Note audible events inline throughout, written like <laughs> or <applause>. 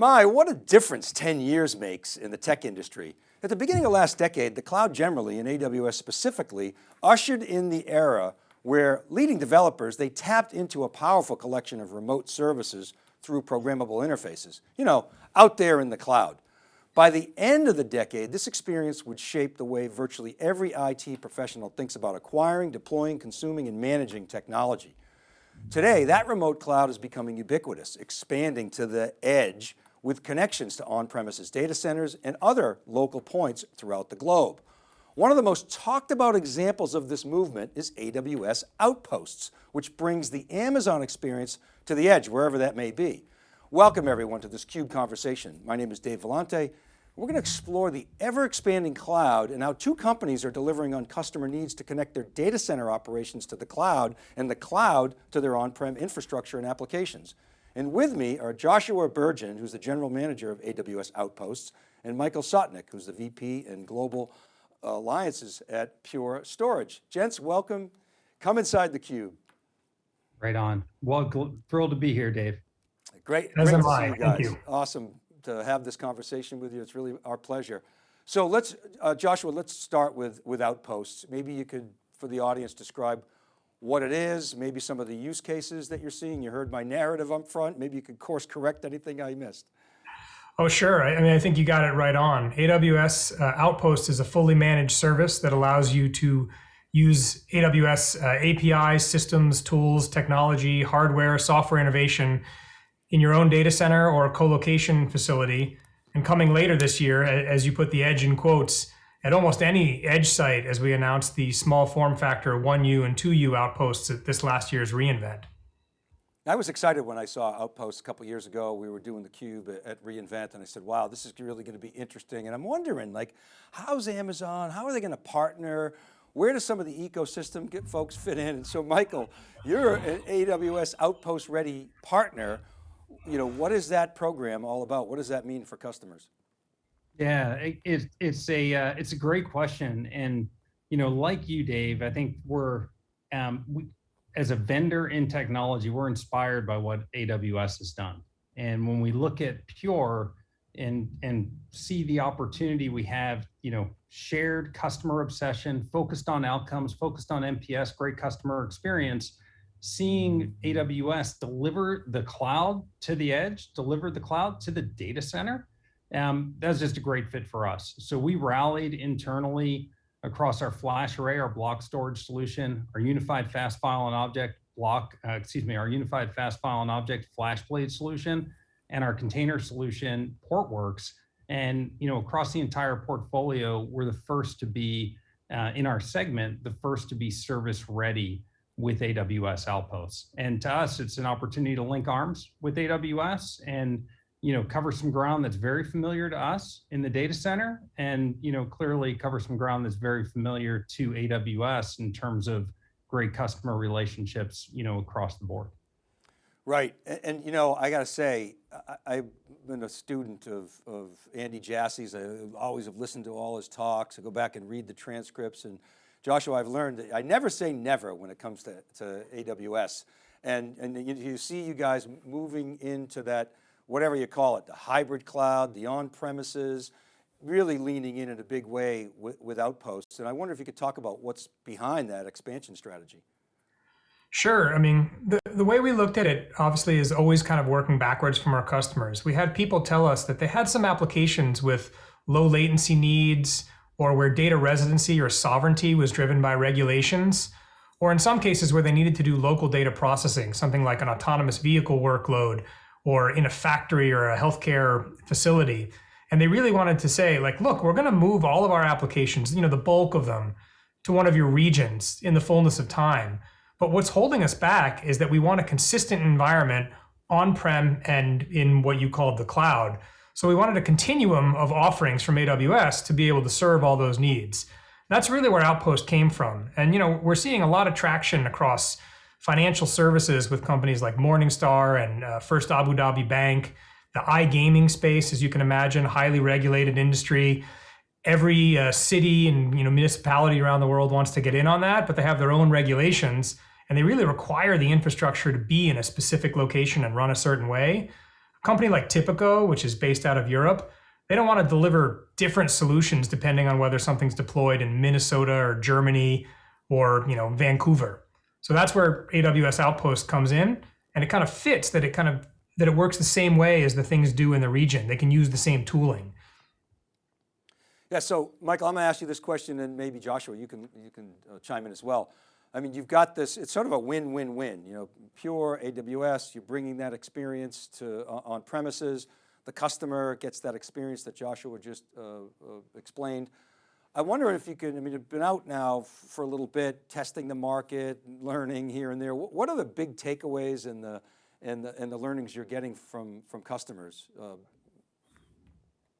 My, what a difference 10 years makes in the tech industry. At the beginning of last decade, the cloud generally and AWS specifically ushered in the era where leading developers, they tapped into a powerful collection of remote services through programmable interfaces, you know, out there in the cloud. By the end of the decade, this experience would shape the way virtually every IT professional thinks about acquiring, deploying, consuming, and managing technology. Today, that remote cloud is becoming ubiquitous, expanding to the edge with connections to on-premises data centers and other local points throughout the globe. One of the most talked about examples of this movement is AWS Outposts, which brings the Amazon experience to the edge, wherever that may be. Welcome everyone to this CUBE conversation. My name is Dave Vellante. We're going to explore the ever expanding cloud and how two companies are delivering on customer needs to connect their data center operations to the cloud and the cloud to their on-prem infrastructure and applications. And with me are Joshua Burgin, who's the general manager of AWS Outposts, and Michael Sotnick, who's the VP and Global Alliances at Pure Storage. Gents, welcome. Come inside the cube. Right on. Well, thrilled to be here, Dave. Great, As great to see you guys. Thank you. Awesome to have this conversation with you. It's really our pleasure. So let's, uh, Joshua, let's start with, with Outposts. Maybe you could, for the audience, describe what it is, maybe some of the use cases that you're seeing. You heard my narrative up front. Maybe you could course correct anything I missed. Oh, sure. I mean, I think you got it right on. AWS uh, Outpost is a fully managed service that allows you to use AWS uh, APIs, systems, tools, technology, hardware, software innovation in your own data center or co-location facility. And coming later this year, as you put the edge in quotes, at almost any edge site as we announced the small form factor 1U and 2U outposts at this last year's reInvent. I was excited when I saw Outposts a couple years ago. We were doing the cube at reInvent and I said, wow, this is really going to be interesting. And I'm wondering like, how's Amazon, how are they going to partner? Where does some of the ecosystem get folks fit in? And so Michael, you're an AWS Outpost ready partner. You know, what is that program all about? What does that mean for customers? Yeah, it, it's a uh, it's a great question, and you know, like you, Dave, I think we're um, we, as a vendor in technology, we're inspired by what AWS has done, and when we look at Pure and and see the opportunity we have, you know, shared customer obsession, focused on outcomes, focused on NPS, great customer experience, seeing AWS deliver the cloud to the edge, deliver the cloud to the data center um, that's just a great fit for us. So we rallied internally across our FlashArray, our block storage solution, our unified fast file and object block, uh, excuse me, our unified fast file and object FlashBlade solution, and our container solution, Portworx. And you know, across the entire portfolio, we're the first to be uh, in our segment, the first to be service ready with AWS Outposts. And to us, it's an opportunity to link arms with AWS and you know, cover some ground that's very familiar to us in the data center and, you know, clearly cover some ground that's very familiar to AWS in terms of great customer relationships, you know, across the board. Right, and, and you know, I got to say, I, have been a student of, of Andy Jassy's. I always have listened to all his talks. I go back and read the transcripts and Joshua, I've learned that I never say never when it comes to, to AWS. And, and you, you see you guys moving into that whatever you call it, the hybrid cloud, the on-premises, really leaning in in a big way with, with Outposts. And I wonder if you could talk about what's behind that expansion strategy. Sure. I mean, the, the way we looked at it obviously is always kind of working backwards from our customers. We had people tell us that they had some applications with low latency needs or where data residency or sovereignty was driven by regulations, or in some cases where they needed to do local data processing, something like an autonomous vehicle workload or in a factory or a healthcare facility. And they really wanted to say like, look, we're going to move all of our applications, you know, the bulk of them to one of your regions in the fullness of time. But what's holding us back is that we want a consistent environment on-prem and in what you called the cloud. So we wanted a continuum of offerings from AWS to be able to serve all those needs. That's really where Outpost came from. And you know, we're seeing a lot of traction across financial services with companies like Morningstar and uh, First Abu Dhabi Bank, the iGaming space, as you can imagine, highly regulated industry. Every uh, city and you know municipality around the world wants to get in on that, but they have their own regulations, and they really require the infrastructure to be in a specific location and run a certain way. A company like Tipico, which is based out of Europe, they don't want to deliver different solutions depending on whether something's deployed in Minnesota or Germany or you know Vancouver. So that's where AWS Outpost comes in, and it kind of fits that it kind of that it works the same way as the things do in the region. They can use the same tooling. Yeah, so Michael, I'm going to ask you this question and maybe Joshua, you can, you can uh, chime in as well. I mean, you've got this, it's sort of a win-win-win, you know, pure AWS, you're bringing that experience to uh, on premises, the customer gets that experience that Joshua just uh, uh, explained. I wonder if you could, I mean, you've been out now for a little bit, testing the market, learning here and there. What are the big takeaways and the, and the, and the learnings you're getting from, from customers? Uh,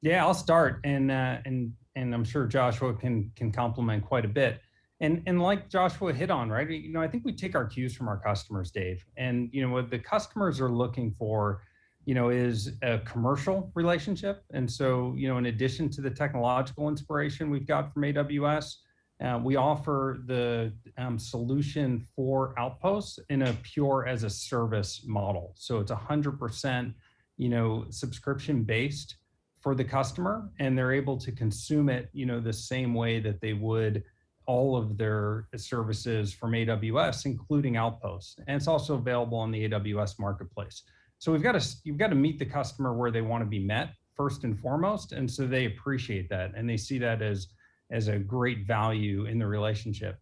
yeah, I'll start, and uh, and and I'm sure Joshua can can complement quite a bit. And and like Joshua hit on, right? You know, I think we take our cues from our customers, Dave. And you know, what the customers are looking for, you know, is a commercial relationship. And so, you know, in addition to the technological inspiration we've got from AWS, uh, we offer the um, solution for Outposts in a pure as a service model. So it's 100%, you know, subscription based for the customer and they're able to consume it, you know, the same way that they would all of their services from AWS, including Outposts. And it's also available on the AWS marketplace. So we've got to, you've got to meet the customer where they want to be met first and foremost. And so they appreciate that and they see that as, as a great value in the relationship.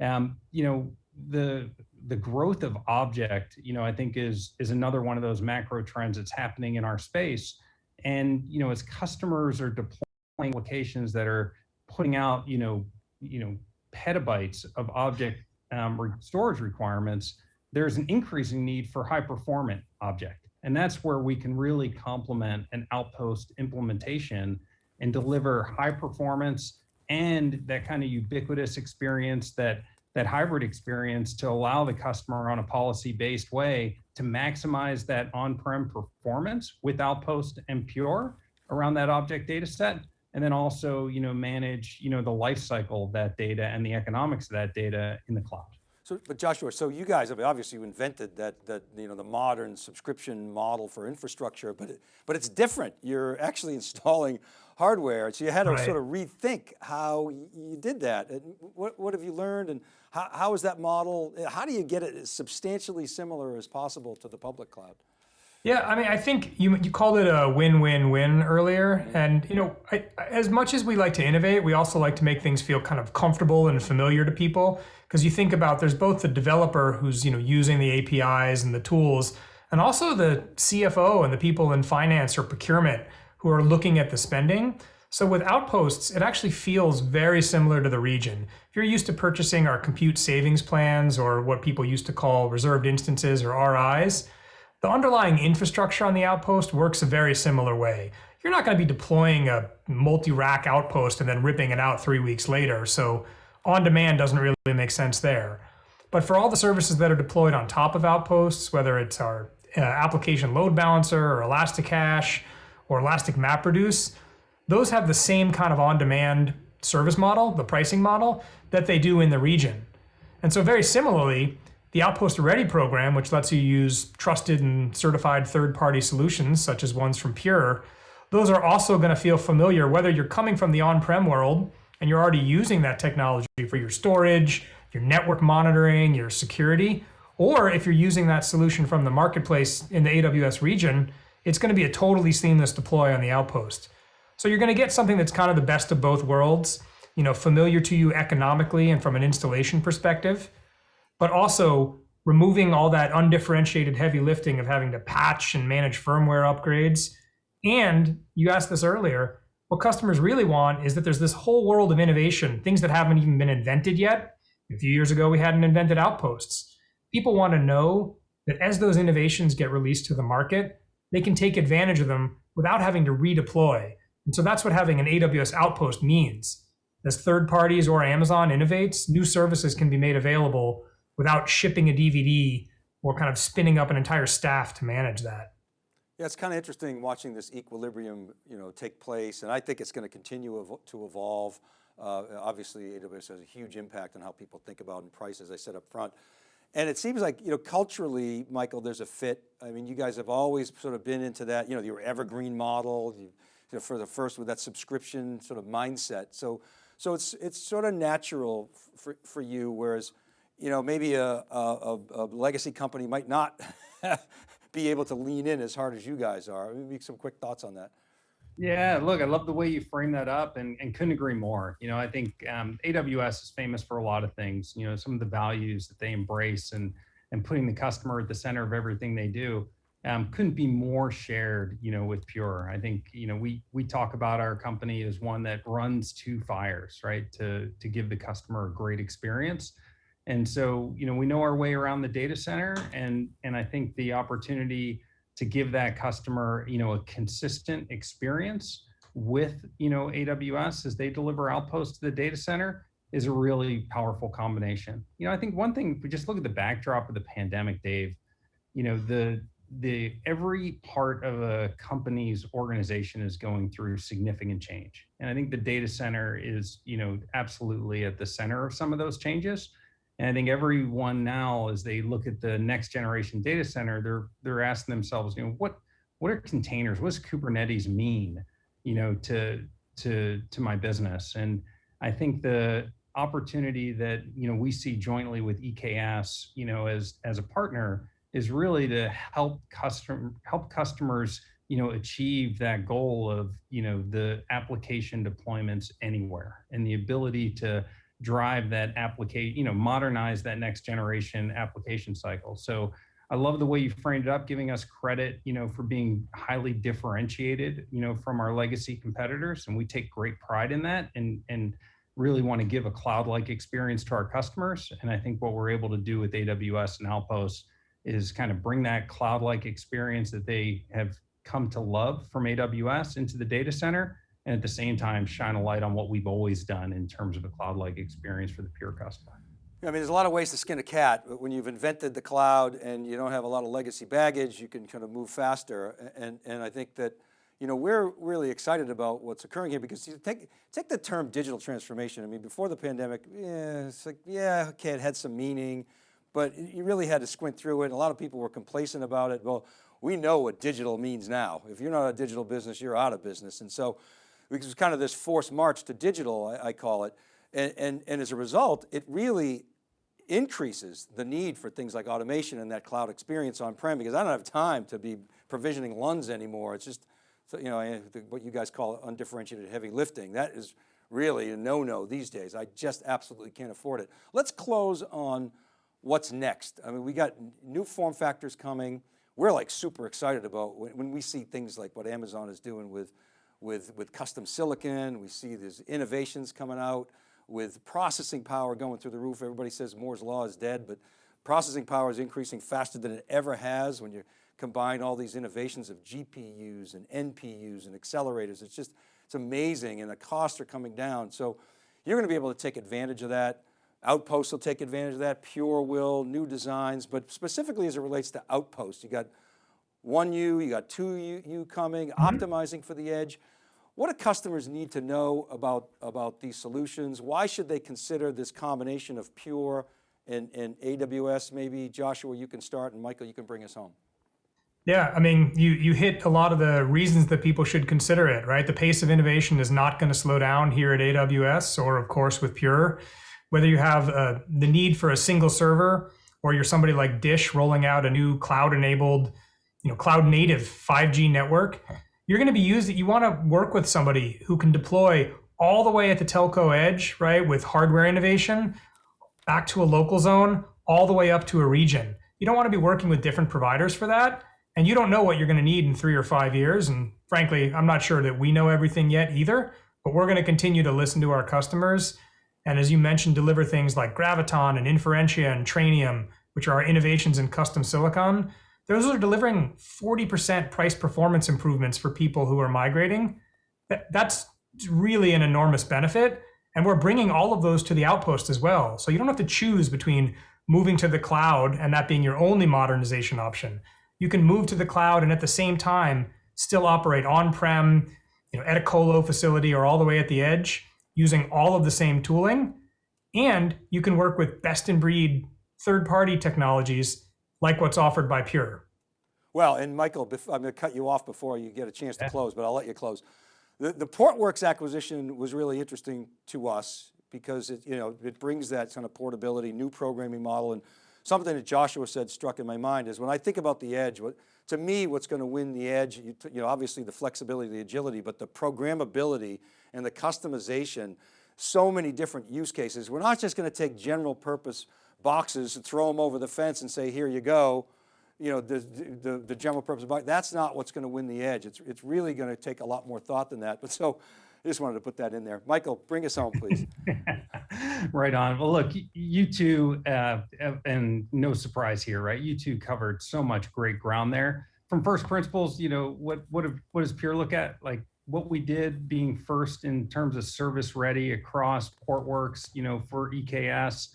Um, you know, the, the growth of object, you know, I think is, is another one of those macro trends that's happening in our space and you know, as customers are deploying applications that are putting out, you know, you know, petabytes of object um, storage requirements, there's an increasing need for high performant object. And that's where we can really complement an outpost implementation and deliver high performance and that kind of ubiquitous experience that that hybrid experience to allow the customer on a policy based way to maximize that on-prem performance with Outpost and Pure around that object data set. And then also, you know, manage, you know, the life cycle of that data and the economics of that data in the cloud. So, but Joshua, so you guys have obviously invented that, that you know, the modern subscription model for infrastructure, but, it, but it's different. You're actually <laughs> installing hardware. So you had to right. sort of rethink how you did that. And what, what have you learned and how, how is that model, how do you get it as substantially similar as possible to the public cloud? Yeah, I mean, I think you you called it a win-win-win earlier, mm-hmm. and you know, I, as much as we like to innovate, we also like to make things feel kind of comfortable and familiar to people. Because you think about, there's both the developer who's you know using the APIs and the tools, and also the CFO and the people in finance or procurement who are looking at the spending. So with Outposts, it actually feels very similar to the region. If you're used to purchasing our compute savings plans or what people used to call reserved instances or RIs, the underlying infrastructure on the outpost works a very similar way. You're not going to be deploying a multi-rack outpost and then ripping it out three weeks later, so on-demand doesn't really make sense there. But for all the services that are deployed on top of outposts, whether it's our uh, application load balancer or Elasticache or Elastic MapReduce, those have the same kind of on-demand service model, the pricing model, that they do in the region. And so very similarly, the Outpost Ready program, which lets you use trusted and certified third-party solutions, such as ones from Pure, those are also going to feel familiar whether you're coming from the on-prem world and you're already using that technology for your storage, your network monitoring, your security, or if you're using that solution from the marketplace in the AWS region, it's going to be a totally seamless deploy on the Outpost. So you're going to get something that's kind of the best of both worlds, you know, familiar to you economically and from an installation perspective, but also removing all that undifferentiated heavy lifting of having to patch and manage firmware upgrades. And you asked this earlier, what customers really want is that there's this whole world of innovation, things that haven't even been invented yet. A few years ago, we hadn't invented outposts. People want to know that as those innovations get released to the market, they can take advantage of them without having to redeploy. And so that's what having an AWS Outpost means. As third parties or Amazon innovates, new services can be made available without shipping a DVD or kind of spinning up an entire staff to manage that. Yeah, it's kind of interesting watching this equilibrium, you know, take place, and I think it's going to continue to evolve. Uh, obviously, AWS has a huge impact on how people think about and price, as I said up front. And it seems like, you know, culturally, Michael, there's a fit. I mean, you guys have always sort of been into that, you know, your evergreen model, you, you know, for the first with that subscription sort of mindset. So, so it's, it's sort of natural for, for you, whereas, you know, maybe a, a, a legacy company might not <laughs> be able to lean in as hard as you guys are. Maybe some quick thoughts on that. Yeah, look, I love the way you frame that up and, and couldn't agree more. You know, I think um, AWS is famous for a lot of things, you know, some of the values that they embrace and, and putting the customer at the center of everything they do um, couldn't be more shared, you know, with Pure. I think, you know, we, we talk about our company as one that runs two fires, right? To, to give the customer a great experience. And so, you know, we know our way around the data center and, and I think the opportunity to give that customer, you know, a consistent experience with, you know, AWS as they deliver outposts to the data center is a really powerful combination. You know, I think one thing, if we just look at the backdrop of the pandemic, Dave, you know, the the every part of a company's organization is going through significant change. And I think the data center is, you know, absolutely at the center of some of those changes. And I think everyone now, as they look at the next generation data center, they're they're asking themselves, you know, what what are containers? What does Kubernetes mean, you know, to to to my business? And I think the opportunity that you know we see jointly with EKS, you know, as as a partner, is really to help custom help customers, you know, achieve that goal of you know the application deployments anywhere and the ability to drive that application, you know, modernize that next generation application cycle. So I love the way you framed it up, giving us credit, you know, for being highly differentiated, you know, from our legacy competitors. And we take great pride in that and, and really want to give a cloud-like experience to our customers. And I think what we're able to do with AWS and Outposts is kind of bring that cloud-like experience that they have come to love from AWS into the data center and at the same time shine a light on what we've always done in terms of a cloud-like experience for the Pure customer. I mean, there's a lot of ways to skin a cat, but when you've invented the cloud and you don't have a lot of legacy baggage, you can kind of move faster. And, and I think that, you know, we're really excited about what's occurring here because take, take the term digital transformation. I mean, before the pandemic, yeah, it's like, yeah, okay, it had some meaning, but you really had to squint through it. A lot of people were complacent about it. Well, we know what digital means now. If you're not a digital business, you're out of business. And so it was kind of this forced march to digital, I, I call it. And, and, and as a result, it really increases the need for things like automation and that cloud experience on-prem because I don't have time to be provisioning LUNs anymore. It's just, you know, what you guys call undifferentiated heavy lifting. That is really a no-no these days. I just absolutely can't afford it. Let's close on what's next. I mean, we got new form factors coming. We're like super excited about when we see things like what Amazon is doing with with, with custom silicon. We see there's innovations coming out with processing power going through the roof. Everybody says Moore's law is dead, but processing power is increasing faster than it ever has when you combine all these innovations of GPUs and NPUs and accelerators. It's just, it's amazing and the costs are coming down. So you're going to be able to take advantage of that. Outposts will take advantage of that, Pure will, new designs, but specifically as it relates to Outposts, you got one U, you got two U, U coming, mm -hmm. optimizing for the edge. What do customers need to know about, about these solutions? Why should they consider this combination of Pure and, and AWS? Maybe Joshua, you can start and Michael, you can bring us home. Yeah, I mean, you you hit a lot of the reasons that people should consider it, right? The pace of innovation is not going to slow down here at AWS or of course with Pure. Whether you have uh, the need for a single server or you're somebody like Dish rolling out a new cloud enabled you know, cloud native 5G network, you're going to be used, you want to work with somebody who can deploy all the way at the telco edge, right, with hardware innovation, back to a local zone, all the way up to a region. You don't want to be working with different providers for that. And you don't know what you're going to need in three or five years. And frankly, I'm not sure that we know everything yet either, but we're going to continue to listen to our customers. And as you mentioned, deliver things like Graviton and Inferentia and Trainium, which are our innovations in custom silicon those are delivering 40% price performance improvements for people who are migrating. That's really an enormous benefit. And we're bringing all of those to the outpost as well. So you don't have to choose between moving to the cloud and that being your only modernization option. You can move to the cloud and at the same time still operate on-prem, you know, at a colo facility or all the way at the edge using all of the same tooling. And you can work with best in breed third-party technologies like what's offered by Pure. Well, and Michael, I'm going to cut you off before you get a chance to close, but I'll let you close. The, the Portworx acquisition was really interesting to us because it, you know, it brings that kind of portability, new programming model, and something that Joshua said struck in my mind is when I think about the edge, what, to me, what's going to win the edge, you, you know, obviously the flexibility, the agility, but the programmability and the customization, so many different use cases. We're not just going to take general purpose boxes and throw them over the fence and say, here you go you know, the, the, the general purpose box, that's not what's going to win the edge. It's, it's really going to take a lot more thought than that. But so I just wanted to put that in there. Michael, bring us home, please. <laughs> right on. Well, look, you two, uh, and no surprise here, right? You two covered so much great ground there. From first principles, you know, what what what does Pure look at? Like what we did being first in terms of service ready across Portworx, you know, for EKS,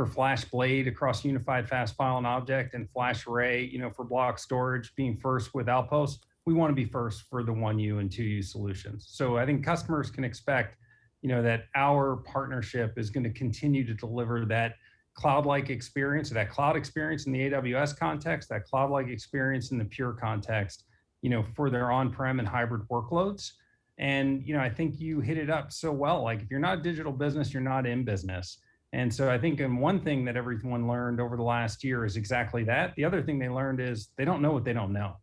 for FlashBlade across Unified Fast File and Object, and FlashArray, you know, for block storage, being first with Outpost. We want to be first for the 1U and 2U solutions. So I think customers can expect you know that our partnership is going to continue to deliver that cloud-like experience that cloud experience in the aws context that cloud-like experience in the pure context you know for their on-prem and hybrid workloads and you know i think you hit it up so well like if you're not a digital business you're not in business and so i think and one thing that everyone learned over the last year is exactly that the other thing they learned is they don't know what they don't know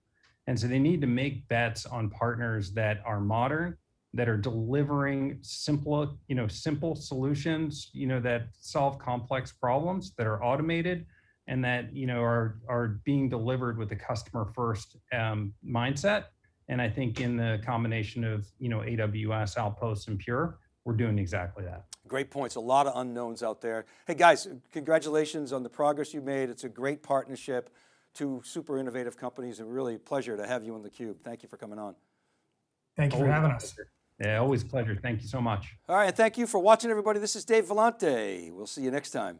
and so they need to make bets on partners that are modern that are delivering simple, you know, simple solutions, you know, that solve complex problems, that are automated, and that you know are are being delivered with a customer first um, mindset. And I think in the combination of you know AWS, Outposts, and Pure, we're doing exactly that. Great points. A lot of unknowns out there. Hey guys, congratulations on the progress you made. It's a great partnership. Two super innovative companies and really a pleasure to have you on theCUBE. Thank you for coming on. Thank you for having us. Yeah, always a pleasure. Thank you so much. All right, thank you for watching everybody. This is Dave Vellante. We'll see you next time.